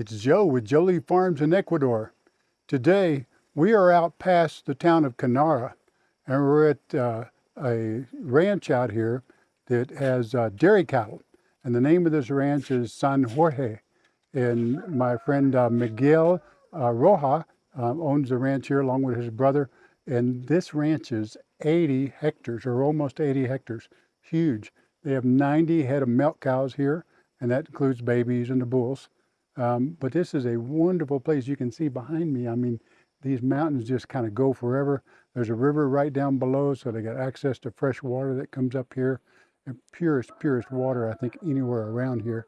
It's Joe with Jolie Farms in Ecuador. Today, we are out past the town of Quinara, and we're at uh, a ranch out here that has uh, dairy cattle. And the name of this ranch is San Jorge. And my friend uh, Miguel uh, Roja um, owns the ranch here along with his brother. And this ranch is 80 hectares, or almost 80 hectares, huge. They have 90 head of milk cows here, and that includes babies and the bulls. Um, but this is a wonderful place. You can see behind me, I mean, these mountains just kind of go forever. There's a river right down below, so they got access to fresh water that comes up here. And purest, purest water, I think, anywhere around here.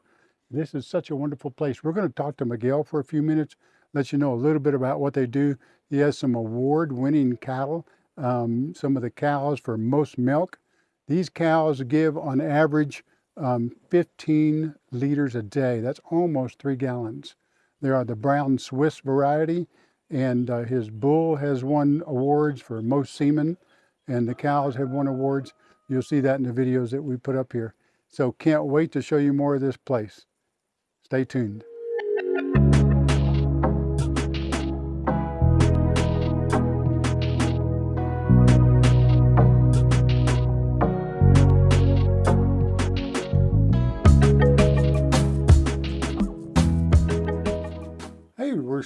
This is such a wonderful place. We're going to talk to Miguel for a few minutes, let you know a little bit about what they do. He has some award-winning cattle, um, some of the cows for most milk. These cows give, on average, um, 15 liters a day. That's almost three gallons. There are the brown Swiss variety, and uh, his bull has won awards for most semen, and the cows have won awards. You'll see that in the videos that we put up here. So can't wait to show you more of this place. Stay tuned.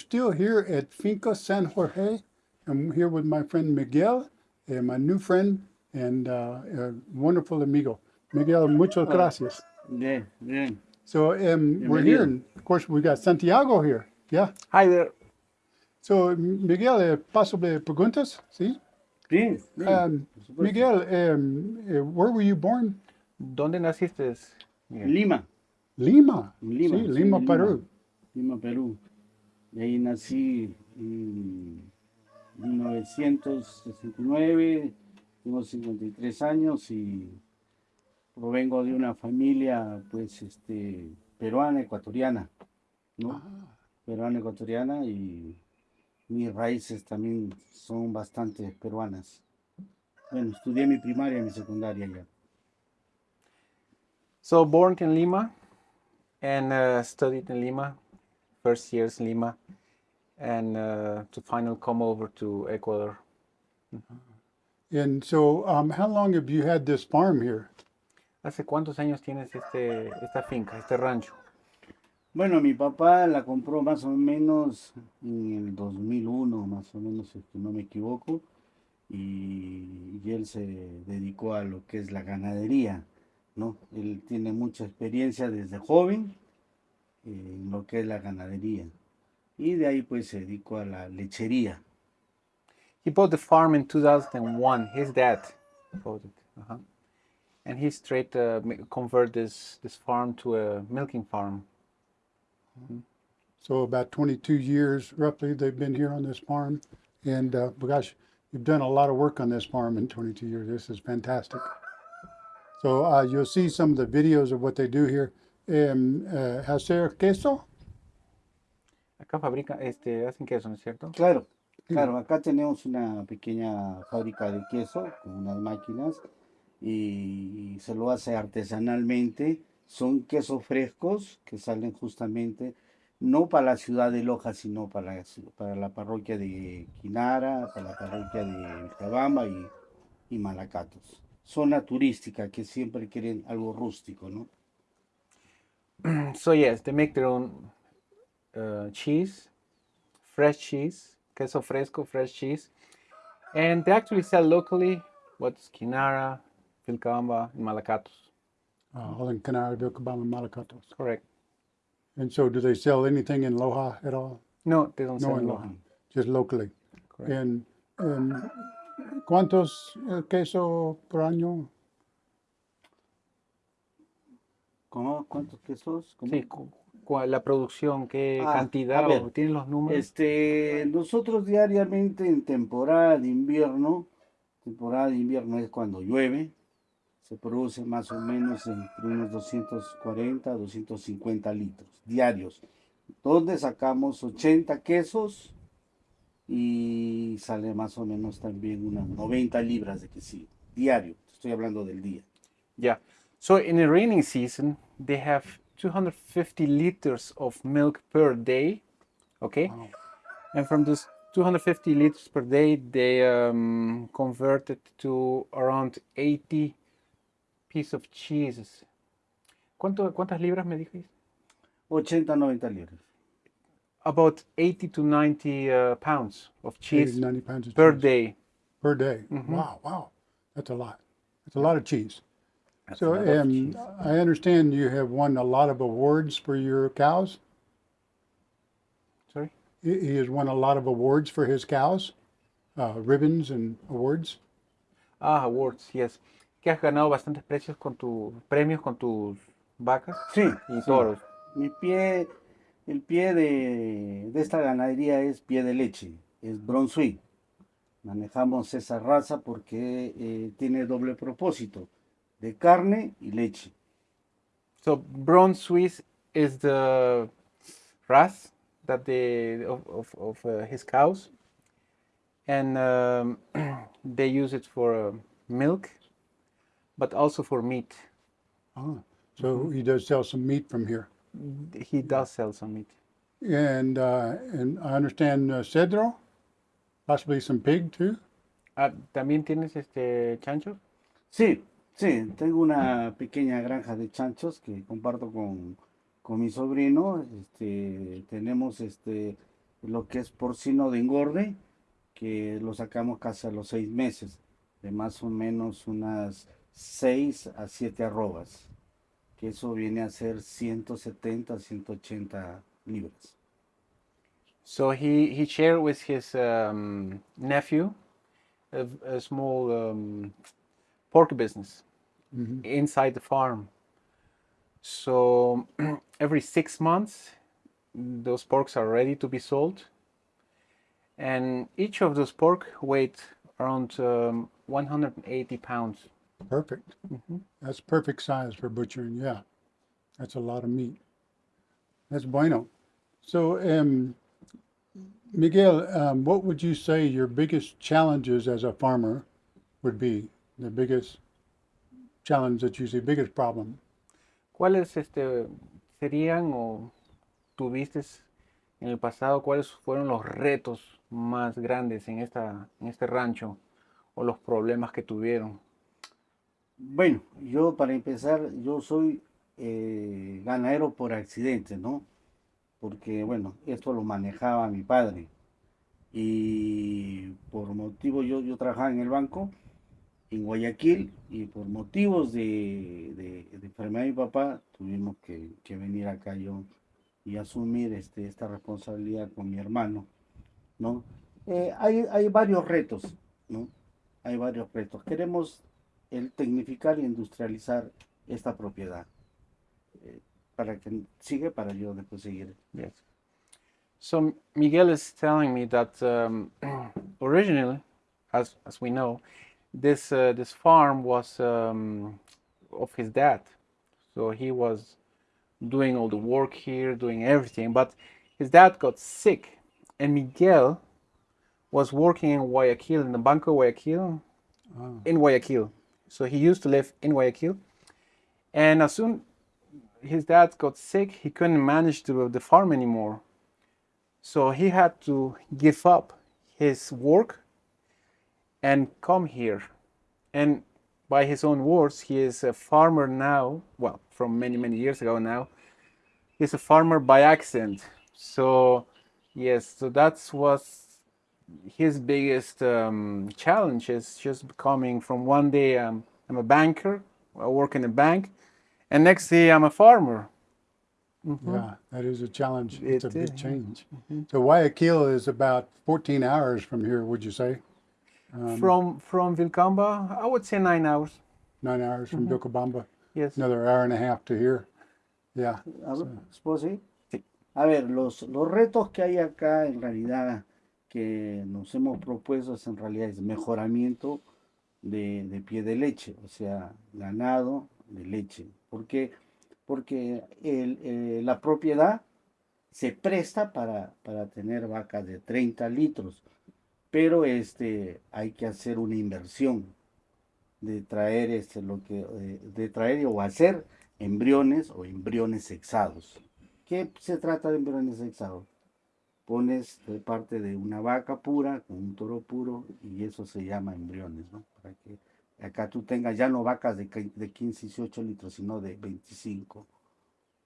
Still here at Finca San Jorge. I'm here with my friend Miguel, and my new friend and uh, a wonderful amigo. Miguel, muchas gracias. Bien, bien. So um, we're here, and of course we got Santiago here. Yeah. Hi there. So Miguel, eh, possibly preguntas, ¿sí? Sí, sí, Um. Miguel, um, eh, where were you born? ¿Dónde naciste? Miguel? Lima, Lima. Lima, Sí, sí, Lima, Lima. Perú. Lima, Perú. Y ahí nací en 1969, tengo 53 años y provengo de una familia pues este peruana, ecuatoriana, ¿no? Ah, Peruana, ecuatoriana y mis raíces también son bastante peruanas. Bueno, estudié mi primaria y mi secundaria ya. So born in Lima and uh, studied in Lima, first years Lima, and uh, to finally come over to Ecuador. And so um, how long have you had this farm here? ¿Hace cuántos años tienes este, esta finca, este rancho? Bueno, mi papá la compró más o menos en el 2001, más o menos, si no me equivoco, y, y él se dedicó a lo que es la ganadería, ¿no? Él tiene mucha experiencia desde joven en lo que es la ganadería, y de ahí pues se dedicó a la lechería. He bought the farm in 2001. His dad bought it. uh-huh. And he straight uh, ma- convert this, this farm to a milking farm. So about 22 years roughly they've been here on this farm. And uh, gosh, you've done a lot of work on this farm in 22 years. This is fantastic. So uh, you'll see some of the videos of what they do here. Um, uh, hacer queso. Acá fabrican, este, hacen queso, ¿no es cierto? Claro, claro, acá tenemos una pequeña fábrica de queso con unas máquinas y se lo hace artesanalmente. Son quesos frescos que salen justamente no para la ciudad de Loja, sino para para la parroquia de Quinara, para la parroquia de Vilcabamba y, y Malacatos. Zona turística que siempre quieren algo rústico, ¿no? So yes, they make their own uh, cheese, fresh cheese, queso fresco, fresh cheese, and they actually sell locally. What's Quinara, Vilcabamba, and Malacatos. Uh, all in Quinara, Vilcabamba, and Malacatos. Correct. And so do they sell anything in Loja at all? No, they don't No, sell in local. Loja, just locally. Correct. And um, ¿cuántos eh, queso por año? ¿Cómo? ¿Cuántos quesos? ¿Cómo? Sí, cu- cu- la producción, qué Ah, cantidad, ver, ¿tienen los números? Este, nosotros diariamente en temporada de invierno, temporada de invierno es cuando llueve, se produce más o menos entre unos 240 a 250 litros diarios, donde sacamos 80 quesos y sale más o menos también unas 90 libras de quesillo diario, estoy hablando del día. Yeah. So in the raining season, they have 250 liters of milk per day. Okay, Wow. and from this 250 liters per day, they um, converted to around 80 piece of cheeses. ¿Cuánto, ¿Cuántas libras me dijiste? 80, 90 libras. About 80 to 90 uh, pounds of 80, cheese 90 pounds of per cheese day. per day. Mhm. Wow, wow. That's a lot. That's a lot of cheese. That's So, a lot of um. I understand you have won a lot of awards for your cows. Sorry? He he has won a lot of awards for his cows, uh, ribbons and awards. Ah, awards, yes. Que has ganado bastantes precios con tu, premios con tus vacas Sí, y sí. toros. Mi pie, el pie de, de esta ganadería es pie de leche, es Brown Swiss. Manejamos esa raza porque eh, tiene doble propósito, de carne y leche. So Brown Swiss is the wrath that the of of, of uh, his cows, and um, they use it for uh, milk, but also for meat. Ah, so he does sell some meat from here. He does sell some meat. And, uh, and I understand uh, cedro, possibly some pig too. Ah, ¿También tienes este chancho? Sí, sí, tengo una pequeña granja de chanchos que comparto con, con mi sobrino. Este, tenemos este, lo que es porcino de engorde, que lo sacamos casi a los seis meses, de más o menos unas 6 a 7 arrobas, que eso viene a ser 170, 180 libras. So he he shared with his um, nephew a, a small um, pork business Mhm. inside the farm. So every six months, those porks are ready to be sold, and each of those pork weight around um, 180 pounds. Perfect. Mhm. That's perfect size for butchering. Yeah, that's a lot of meat. That's bueno. So, um, Miguel, um, what would you say your biggest challenges as a farmer would be? The biggest challenge that you see, biggest problem. ¿Cuáles este, serían o tuviste en el pasado, cuáles fueron los retos más grandes en, esta, en este rancho o los problemas que tuvieron? Bueno, yo para empezar, yo soy eh, ganadero por accidente, ¿no? Porque, bueno, esto lo manejaba mi padre. Y por motivo, yo, yo trabajaba en el banco en Guayaquil y por motivos de, de, de enfermedad de mi papá tuvimos que, que venir acá yo y asumir este, esta responsabilidad con mi hermano, ¿no? Eh, hay, hay varios retos, ¿no? Hay varios retos. Queremos el tecnificar e industrializar esta propiedad. Eh, para que sigue, para yo después seguir. Yes. So Miguel is telling me that um, originally, as as we know, this uh, this farm was um, of his dad. So he was doing all the work here, doing everything. But his dad got sick, and Miguel was working in Guayaquil in the Banco Guayaquil Ah, in Guayaquil. So he used to live in Guayaquil. And as soon his dad got sick, he couldn't manage the, the farm anymore. So he had to give up his work and come here. And by his own words, he is a farmer now. Well, from many, many years ago now. He's a farmer by accident. So, yes, so that's what his biggest um, challenge is just becoming from one day um, I'm a banker, I work in a bank, and next day I'm a farmer. Mhm. yeah, that is a challenge. It's a big is, yeah. change. So Guayaquil is about 14 hours from here, would you say? Um, From from Vilcamba, I would say nine hours. nine hours from Vilcabamba, Yes. another hour and a half to here. Yeah. A ver, ¿puedo seguir? Sí. A ver, los, los retos que hay acá en realidad que nos hemos propuesto es en realidad es mejoramiento de, de pie de leche, o sea, ganado de leche. ¿Por qué? Porque el, eh, la propiedad se presta para, para tener vacas de 30 litros, pero este, hay que hacer una inversión de traer este, lo que, eh, de traer o hacer embriones o embriones sexados. ¿Qué se trata de embriones sexados? Pones de parte de una vaca pura con un toro puro y eso se llama embriones, ¿no? Para que acá tú tengas ya no vacas de, de 15, 18 litros, sino de 25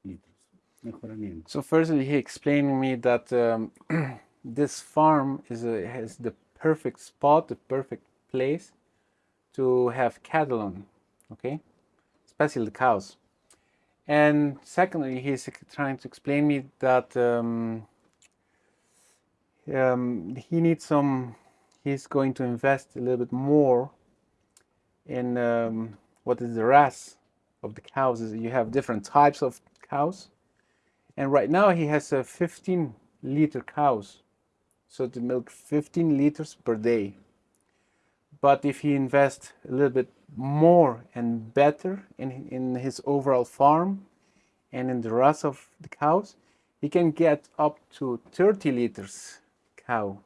litros. Mejoramiento. So firstly, he explained me that um, this farm is a, has the perfect spot, the perfect place to have cattle on, okay, especially the cows. And secondly, he's trying to explain me that um, um, he needs some. He's going to invest a little bit more in um, what is the RAS of the cows. You have different types of cows and right now he has a 15 liter cows so to milk 15 liters per day but if he invests a little bit more and better in, in his overall farm and in the rest of the cows he can get up to 30 liters cow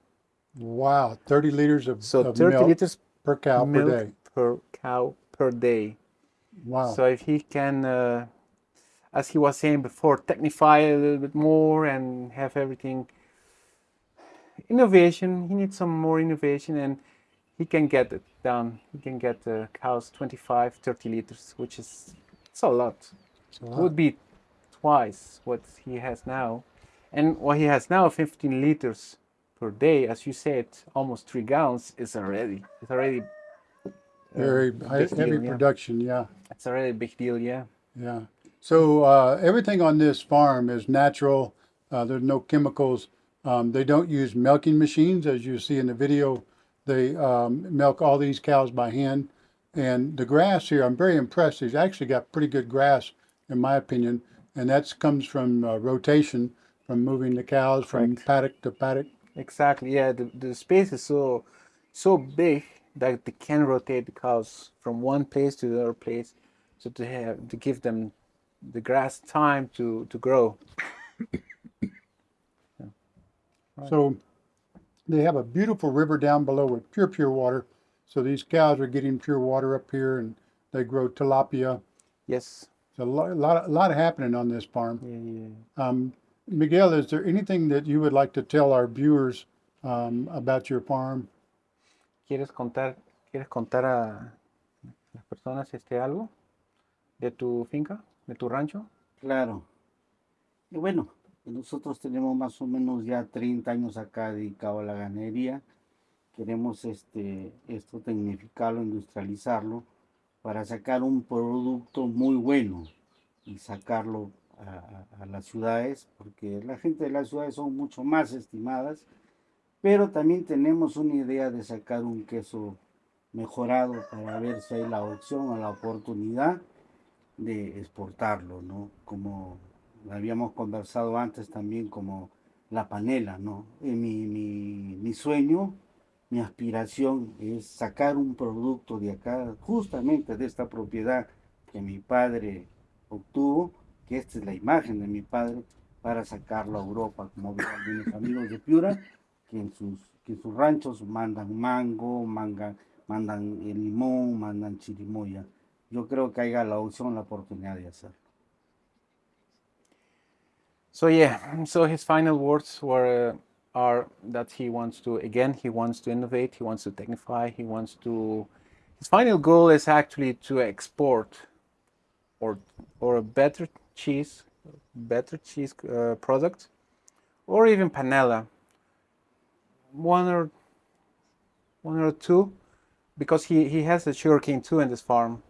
Wow, 30 liters of, so of 30 milk liters per cow per day. per cow per day Wow. So if he can, uh, as he was saying before, technify a little bit more and have everything innovation, he needs some more innovation and he can get it done. He can get the cows 25, 30 liters, which is it's a lot. It's a It would be twice what he has now. And what he has now, 15 liters per day, as you said, almost three gallons, is already it's already uh, Very high, big heavy deal, yeah. production, yeah. It's already a big deal, yeah. Yeah. So uh, everything on this farm is natural. Uh, there's no chemicals. Um, they don't use milking machines, as you see in the video. They um, milk all these cows by hand. And the grass here, I'm very impressed. He's actually got pretty good grass, in my opinion. And that comes from uh, rotation, from moving the cows from Correct. paddock to paddock. Exactly. Yeah, the, the space is so so big that they can rotate the cows from one place to the other place, so to have to give them the grass time to to grow. So they have a beautiful river down below with pure, pure water. So these cows are getting pure water up here and they grow tilapia. Yes. There's a lot, a lot, a lot happening on this farm. Yeah, yeah. Um, Miguel, is there anything that you would like to tell our viewers um, about your farm? ¿Quieres contar quieres contar a las personas este algo de tu finca, de tu rancho? Claro. Y bueno, nosotros tenemos más o menos ya 30 años acá dedicado a la ganadería. Queremos este, esto tecnificarlo, industrializarlo para sacar un producto muy bueno y sacarlo a, las ciudades, porque la gente de las ciudades son mucho más estimadas, pero también tenemos una idea de sacar un queso mejorado para ver si hay la opción o la oportunidad de exportarlo, ¿no? Como habíamos conversado antes también como la panela, ¿no? Eh, mi, mi, mi sueño, mi aspiración es sacar un producto de acá, justamente de esta propiedad que mi padre obtuvo, que esta es la imagen de mi padre, para sacarlo a Europa, como veo algunos amigos de Piura, que en sus, que en sus ranchos mandan mango, mangan, mandan el limón, mandan chirimoya yo creo que haya la opción, la oportunidad de hacerlo. So yeah, so his final words were uh, are that he wants to again he wants to innovate, he wants to technify, he wants to his final goal is actually to export or or a better cheese, better cheese uh, product, or even panela. One or one or two, because he he has a sugarcane too in this farm.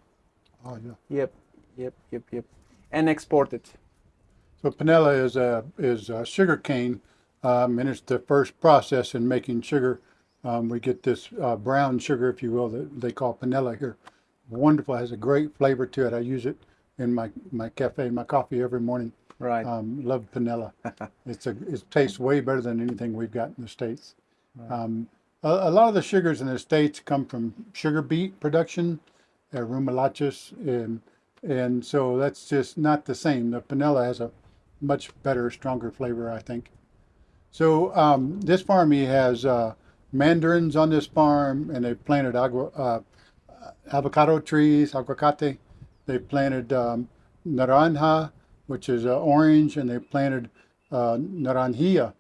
Oh, yeah. Yep, yep, yep, yep, and export it. So panela is a is a sugar cane, um, and it's the first process in making sugar. Um, we get this uh, brown sugar, if you will, that they call panela here. Wonderful, has a great flavor to it. I use it in my my cafe, my coffee every morning. Right. Um, love panela. it's a it tastes way better than anything we've got in the states. Um, a, a lot of the sugars in the states come from sugar beet production, uh, and and so that's just not the same. The panela has a much better, stronger flavor, I think. So um, this farm, he has uh, mandarins on this farm, and they've planted agua, uh, avocado trees, aguacate. They've planted um, naranja, which is uh, orange, and they planted uh, naranjilla,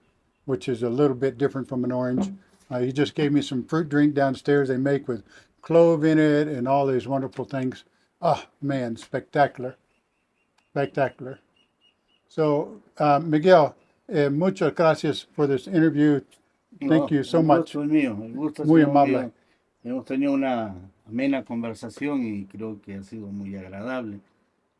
which is a little bit different from an orange. Uh, he just gave me some fruit drink downstairs they make with clove in it and all these wonderful things. Oh, man, spectacular. Spectacular. So, uh, Miguel, eh, muchas gracias for this interview. Thank No, you so much. mío, Muy amable. Hemos tenido una amena conversación y creo que ha sido muy agradable.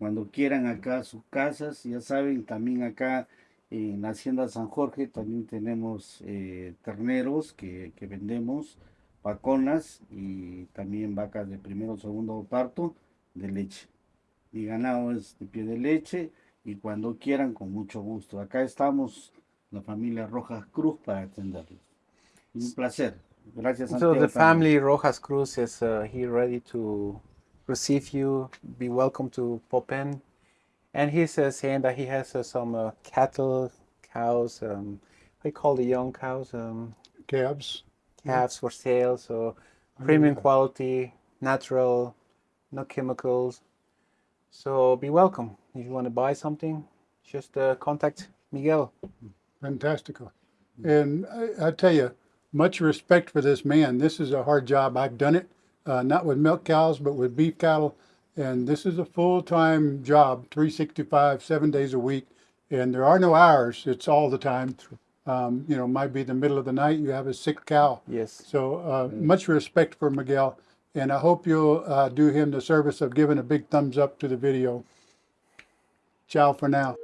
Cuando quieran acá sus casas, ya saben, también acá en la Hacienda San Jorge también tenemos eh, terneros que, que vendemos, vaconas y también vacas de primero segundo parto de leche. Mi ganado es de pie de leche y cuando quieran, con mucho gusto. Acá estamos, la familia Rojas Cruz, para atenderlos. Un placer. Gracias, So Santiago. the también. family Rojas Cruz is uh, here ready to receive you. Be welcome to Popen. And he's uh, saying that he has uh, some uh, cattle, cows, um, what do you call the young cows? Um, Cabs. calves for sale. So premium yeah. quality, natural, no chemicals. So be welcome. If you want to buy something, just uh, contact Miguel. Fantastical. And I, I tell you, much respect for this man. This is a hard job. I've done it, uh, not with milk cows, but with beef cattle. And this is a full time job, 365, seven days a week. And there are no hours, it's all the time. Um, you know, might be the middle of the night, you have a sick cow. Yes. So uh, much respect for Miguel. And I hope you'll uh, do him the service of giving a big thumbs up to the video. Ciao for now.